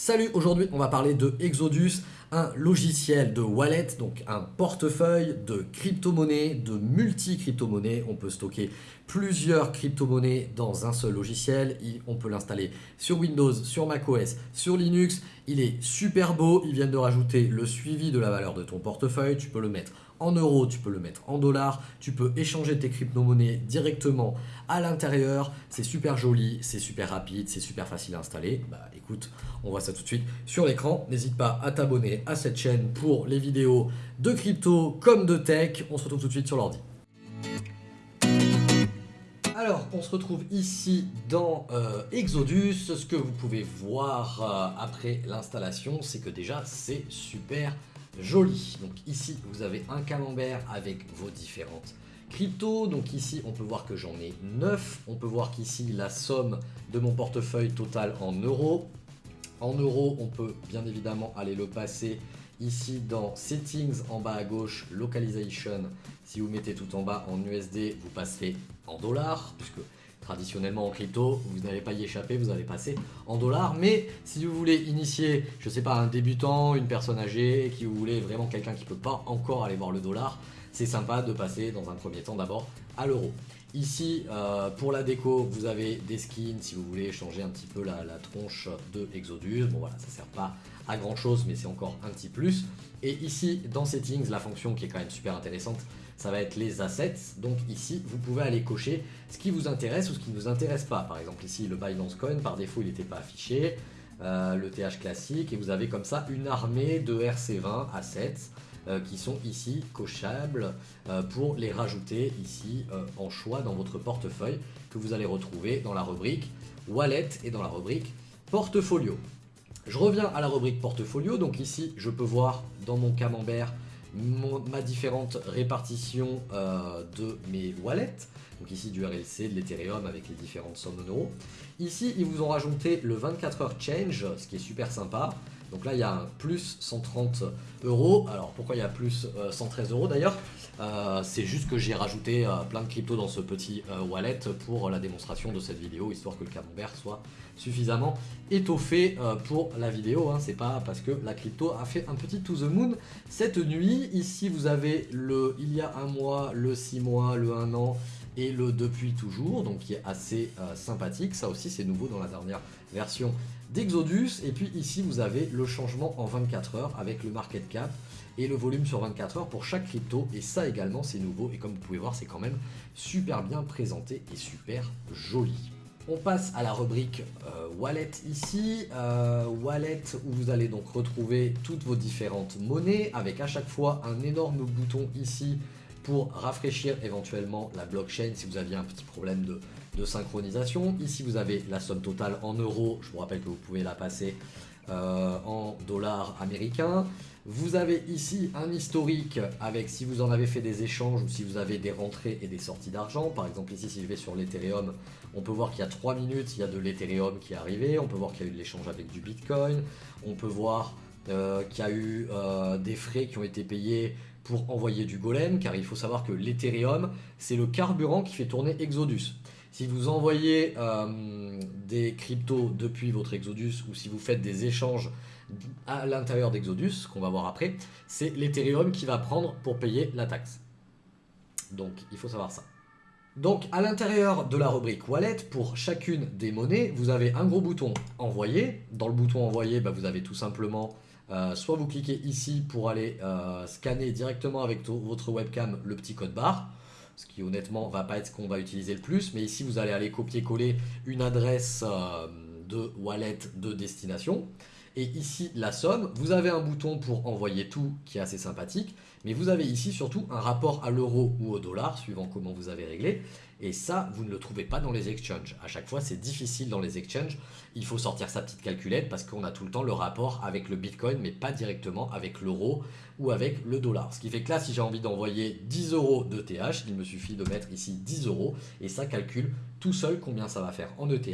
Salut, aujourd'hui on va parler de Exodus, un logiciel de wallet, donc un portefeuille de crypto-monnaies, de multi-crypto-monnaies. On peut stocker plusieurs crypto-monnaies dans un seul logiciel. On peut l'installer sur Windows, sur macOS, sur Linux. Il est super beau, ils viennent de rajouter le suivi de la valeur de ton portefeuille. Tu peux le mettre en euros, tu peux le mettre en dollars, tu peux échanger tes crypto-monnaies directement à l'intérieur. C'est super joli, c'est super rapide, c'est super facile à installer. Bah écoute, on voit ça tout de suite sur l'écran. N'hésite pas à t'abonner à cette chaîne pour les vidéos de crypto comme de tech. On se retrouve tout de suite sur l'ordi. Alors, on se retrouve ici dans euh, Exodus. Ce que vous pouvez voir euh, après l'installation, c'est que déjà, c'est super joli. Donc ici, vous avez un camembert avec vos différentes cryptos. Donc ici, on peut voir que j'en ai 9. On peut voir qu'ici, la somme de mon portefeuille total en euros. En euros, on peut bien évidemment aller le passer ici dans Settings en bas à gauche, Localization. Si vous mettez tout en bas en USD, vous passerez en dollars, puisque traditionnellement en crypto, vous n'allez pas y échapper, vous allez passer en dollars. Mais si vous voulez initier, je sais pas, un débutant, une personne âgée, qui vous voulez vraiment quelqu'un qui ne peut pas encore aller voir le dollar, c'est sympa de passer dans un premier temps d'abord à l'euro. Ici, euh, pour la déco, vous avez des skins si vous voulez changer un petit peu la, tronche de Exodus. Bon voilà, ça sert pas à grand chose, mais c'est encore un petit plus. Et ici, dans Settings, la fonction qui est quand même super intéressante, ça va être les assets. Donc ici, vous pouvez aller cocher ce qui vous intéresse ou ce qui ne vous intéresse pas. Par exemple, ici, le Binance Coin, par défaut, il n'était pas affiché. Euh, le TH classique, et vous avez comme ça une armée de RC20 assets qui sont ici cochables euh, pour les rajouter ici en choix dans votre portefeuille que vous allez retrouver dans la rubrique Wallet et dans la rubrique Portfolio. Je reviens à la rubrique Portfolio, donc ici je peux voir dans mon camembert ma différente répartition euh, de mes wallets. Donc ici du RLC, de l'Ethereum avec les différentes sommes en euros. Ici, ils vous ont rajouté le 24 heures change, ce qui est super sympa. Donc là, il y a un plus 130 euros. Alors pourquoi il y a plus 113 euh, euros d'ailleurs? Euh, C'est juste que j'ai rajouté plein de cryptos dans ce petit wallet pour la démonstration de cette vidéo, histoire que le camembert soit suffisamment étoffé pour la vidéo. Hein. C'est pas parce que la crypto a fait un petit to the moon cette nuit. Ici, vous avez le il y a un mois, le 6 mois, le 1 an et le depuis toujours, donc qui est assez sympathique. Ça aussi, c'est nouveau dans la dernière version d'Exodus. Et puis ici, vous avez le changement en 24 heures avec le market cap et le volume sur 24 heures pour chaque crypto. Et ça également, c'est nouveau. Et comme vous pouvez voir, c'est quand même super bien présenté et super joli. On passe à la rubrique euh, Wallet ici. Euh, wallet où vous allez donc retrouver toutes vos différentes monnaies avec à chaque fois un énorme bouton ici pour rafraîchir éventuellement la blockchain si vous aviez un petit problème de, synchronisation. Ici, vous avez la somme totale en euros. Je vous rappelle que vous pouvez la passer euh, en dollars américains. Vous avez ici un historique avec si vous en avez fait des échanges ou si vous avez des rentrées et des sorties d'argent. Par exemple ici si je vais sur l'Ethereum, on peut voir qu'il y a 3 minutes, il y a de l'Ethereum qui est arrivé. On peut voir qu'il y a eu de l'échange avec du Bitcoin. On peut voir euh, qu'il y a eu euh, des frais qui ont été payés pour envoyer du golem, car il faut savoir que l'Ethereum, c'est le carburant qui fait tourner Exodus. Si vous envoyez euh, des cryptos depuis votre Exodus ou si vous faites des échanges à l'intérieur d'Exodus, qu'on va voir après, c'est l'Ethereum qui va prendre pour payer la taxe. Donc il faut savoir ça. Donc à l'intérieur de la rubrique Wallet, pour chacune des monnaies, vous avez un gros bouton Envoyer. Dans le bouton Envoyer, bah, vous avez tout simplement euh, soit vous cliquez ici pour aller euh, scanner directement avec votre webcam le petit code barre, ce qui honnêtement va pas être ce qu'on va utiliser le plus, mais ici vous allez aller copier-coller une adresse euh, de wallet de destination. Et ici la somme, vous avez un bouton pour envoyer tout qui est assez sympathique, mais vous avez ici surtout un rapport à l'euro ou au dollar, suivant comment vous avez réglé. Et ça, vous ne le trouvez pas dans les exchanges. À chaque fois, c'est difficile dans les exchanges. Il faut sortir sa petite calculette parce qu'on a tout le temps le rapport avec le Bitcoin, mais pas directement avec l'euro ou avec le dollar. Ce qui fait que là, si j'ai envie d'envoyer 10 euros de TH, il me suffit de mettre ici 10 euros et ça calcule tout seul combien ça va faire en ETH.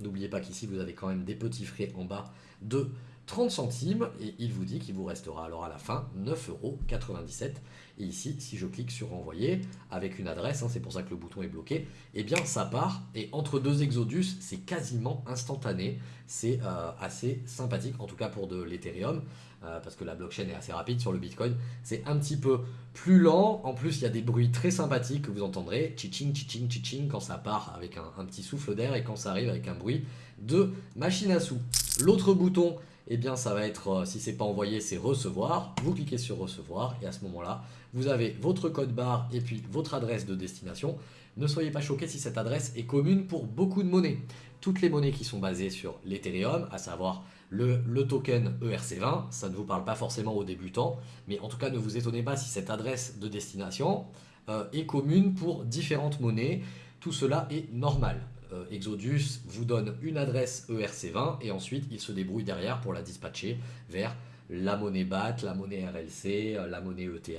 N'oubliez pas qu'ici, vous avez quand même des petits frais en bas de 30 centimes et il vous dit qu'il vous restera alors à la fin 9,97€. Et ici, si je clique sur envoyer avec une adresse, hein, c'est pour ça que le bouton est bloqué, eh bien ça part et entre deux Exodus, c'est quasiment instantané. C'est euh, assez sympathique, en tout cas pour de l'Ethereum, euh, parce que la blockchain est assez rapide sur le Bitcoin. C'est un petit peu plus lent. En plus, il y a des bruits très sympathiques que vous entendrez, chiching, chiching, chiching, quand ça part avec un, un petit souffle d'air et quand ça arrive avec un bruit de machine à sous. L'autre bouton eh bien ça va être, euh, si c'est pas envoyé, c'est recevoir. Vous cliquez sur recevoir et à ce moment-là, vous avez votre code barre et puis votre adresse de destination. Ne soyez pas choqués si cette adresse est commune pour beaucoup de monnaies. Toutes les monnaies qui sont basées sur l'Ethereum, à savoir le, token ERC20, ça ne vous parle pas forcément aux débutants, mais en tout cas ne vous étonnez pas si cette adresse de destination euh, est commune pour différentes monnaies. Tout cela est normal. Euh, Exodus vous donne une adresse ERC20 et ensuite il se débrouille derrière pour la dispatcher vers la monnaie BAT, la monnaie RLC, euh, la monnaie ETH,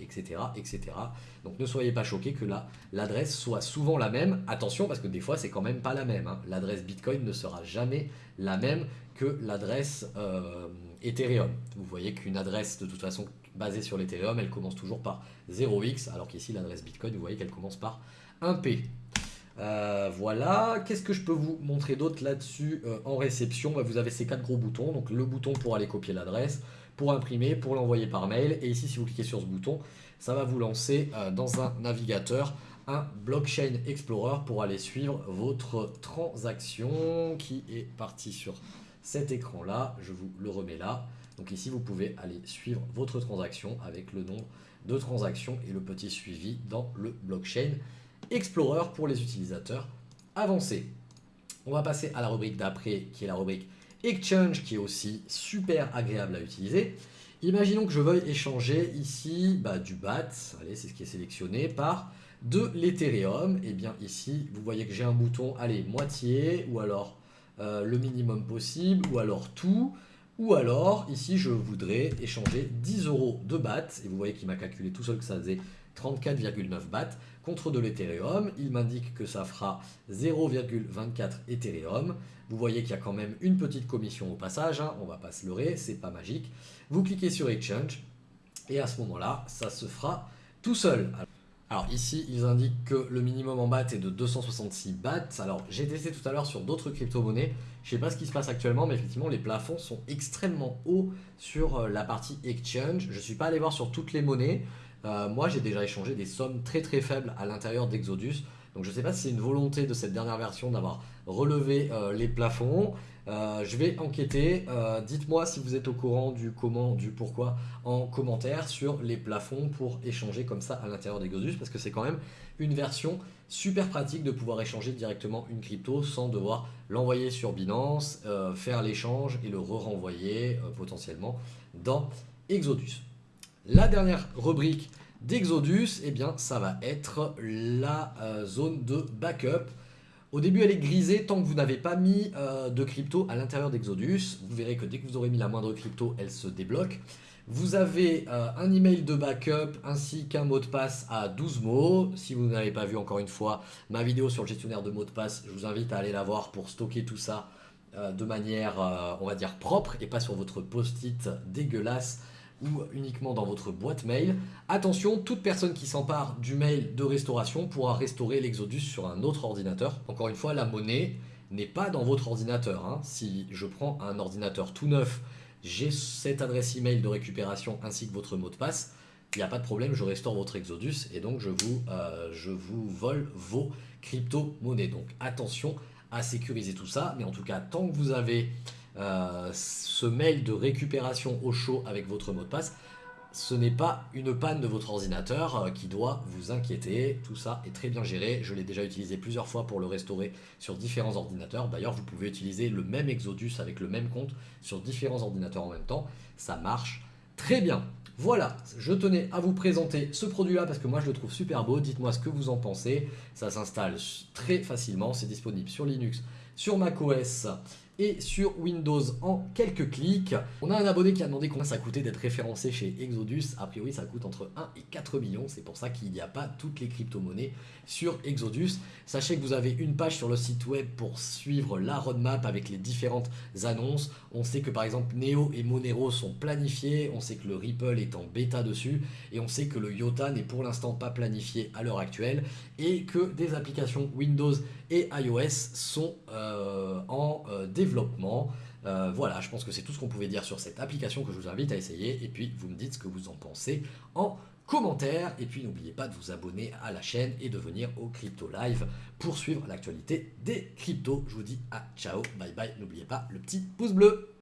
etc. etc. Donc ne soyez pas choqués que l'adresse soit souvent la même. Attention parce que des fois c'est quand même pas la même. Hein. L'adresse Bitcoin ne sera jamais la même que l'adresse euh, Ethereum. Vous voyez qu'une adresse de toute façon basée sur l'Ethereum, elle commence toujours par 0x, alors qu'ici l'adresse Bitcoin, vous voyez qu'elle commence par 1p. Euh, voilà, qu'est-ce que je peux vous montrer d'autre là-dessus euh, en réception? Bah, Vous avez ces quatre gros boutons, donc le bouton pour aller copier l'adresse, pour imprimer, pour l'envoyer par mail, et ici si vous cliquez sur ce bouton, ça va vous lancer euh, dans un navigateur un Blockchain Explorer pour aller suivre votre transaction qui est partie sur cet écran là, je vous le remets là. Donc ici vous pouvez aller suivre votre transaction avec le nombre de transactions et le petit suivi dans le Blockchain Explorer pour les utilisateurs avancés. On va passer à la rubrique d'après qui est la rubrique Exchange qui est aussi super agréable à utiliser. Imaginons que je veuille échanger ici bah, du BAT, allez c'est ce qui est sélectionné, par de l'Ethereum. Et eh bien ici vous voyez que j'ai un bouton, allez moitié ou alors euh, le minimum possible ou alors tout. Ou alors, ici, je voudrais échanger 10 euros de BAT. Et vous voyez qu'il m'a calculé tout seul que ça faisait 34,9 BAT contre de l'Ethereum. Il m'indique que ça fera 0,24 Ethereum. Vous voyez qu'il y a quand même une petite commission au passage, hein. on va pas se leurrer, c'est pas magique. Vous cliquez sur Exchange et à ce moment-là, ça se fera tout seul. Alors ici, ils indiquent que le minimum en BAT est de 266 BAT. Alors j'ai testé tout à l'heure sur d'autres crypto-monnaies. Je ne sais pas ce qui se passe actuellement, mais effectivement, les plafonds sont extrêmement hauts sur euh, la partie exchange. Je ne suis pas allé voir sur toutes les monnaies. Euh, moi, j'ai déjà échangé des sommes très très faibles à l'intérieur d'Exodus. Donc je ne sais pas si c'est une volonté de cette dernière version d'avoir relevé euh, les plafonds. Euh, je vais enquêter. Dites-moi si vous êtes au courant du comment, du pourquoi en commentaire sur les plafonds pour échanger comme ça à l'intérieur d'Exodus parce que c'est quand même une version super pratique de pouvoir échanger directement une crypto sans devoir l'envoyer sur Binance, faire l'échange et le re-renvoyer potentiellement dans Exodus. La dernière rubrique d'Exodus, eh bien, ça va être la euh, zone de backup. Au début, elle est grisée tant que vous n'avez pas mis euh, de crypto à l'intérieur d'Exodus. Vous verrez que dès que vous aurez mis la moindre crypto, elle se débloque. Vous avez euh, un email de backup ainsi qu'un mot de passe à 12 mots. Si vous n'avez pas vu encore une fois ma vidéo sur le gestionnaire de mots de passe, je vous invite à aller la voir pour stocker tout ça de manière, on va dire, propre et pas sur votre post-it dégueulasse ou uniquement dans votre boîte mail. Attention, toute personne qui s'empare du mail de restauration pourra restaurer l'Exodus sur un autre ordinateur. Encore une fois, la monnaie n'est pas dans votre ordinateur. Hein. Si je prends un ordinateur tout neuf, j'ai cette adresse email de récupération ainsi que votre mot de passe, il n'y a pas de problème, je restaure votre Exodus et donc je vous, euh, je vous vole vos crypto-monnaies. Donc attention à sécuriser tout ça, mais en tout cas, tant que vous avez euh, ce mail de récupération au chaud avec votre mot de passe, ce n'est pas une panne de votre ordinateur euh, qui doit vous inquiéter. Tout ça est très bien géré. Je l'ai déjà utilisé plusieurs fois pour le restaurer sur différents ordinateurs. D'ailleurs, vous pouvez utiliser le même Exodus avec le même compte sur différents ordinateurs en même temps. Ça marche très bien. Voilà, je tenais à vous présenter ce produit-là parce que moi je le trouve super beau. Dites-moi ce que vous en pensez. Ça s'installe très facilement. C'est disponible sur Linux, sur macOS et sur Windows en quelques clics. On a un abonné qui a demandé combien ça coûtait d'être référencé chez Exodus. A priori, ça coûte entre 1 et 4 millions. C'est pour ça qu'il n'y a pas toutes les crypto-monnaies sur Exodus. Sachez que vous avez une page sur le site web pour suivre la roadmap avec les différentes annonces. On sait que par exemple Neo et Monero sont planifiés. On sait que le Ripple est en bêta dessus. Et on sait que le IOTA n'est pour l'instant pas planifié à l'heure actuelle. Et que des applications Windows et iOS sont euh, en euh, Euh, voilà, je pense que c'est tout ce qu'on pouvait dire sur cette application que je vous invite à essayer. Et puis, vous me dites ce que vous en pensez en commentaire. Et puis, n'oubliez pas de vous abonner à la chaîne et de venir au Crypto Live pour suivre l'actualité des cryptos. Je vous dis à ciao, bye bye. N'oubliez pas le petit pouce bleu.